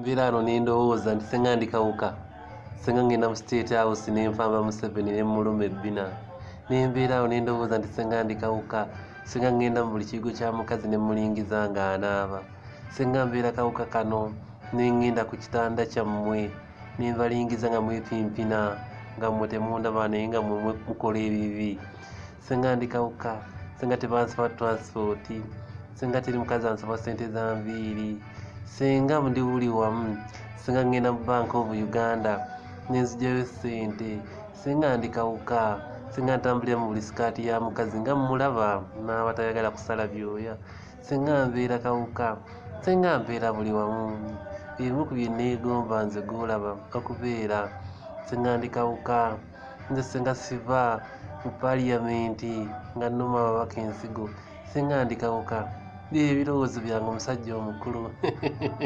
nviira wano nindowooza nti senga ndi kawuka senga ngenda mu state house nenfamba museveni nemuluma ebbina nembeera awo nindowooza nti senga ndi kawuka senga ngenda mu buli kigo kya mukazi nemulingiza nga anaaba. Senga mbeera kawuka kano nengenda ku kitanda kyammwe. Nembalingiza nga mwepimpina nga mmwe temundaba naye nga mmwe mukola ebibi. Senga ndi kawuka senga tebansaba transport. Senga teri mukazi ansaba sente za nviiri senga ndi buli wamu senga ngenda mu bank of uganda nenzigyayo sente senga ndi kawuka senga ntambulira mu buli sikaati ya mukazi nga mmulaba naaba tayagala kusala byoya senga mbeera kawuka senga mbeera buli wamu ebimu ku byeneegomba nze golaba okubeera senga ndi kawuka nze senga siva mu paliyamenti nga nnuma ababaka ensigo senga ndi kawuka byebyo ebirowoozo byange omusajja omukulu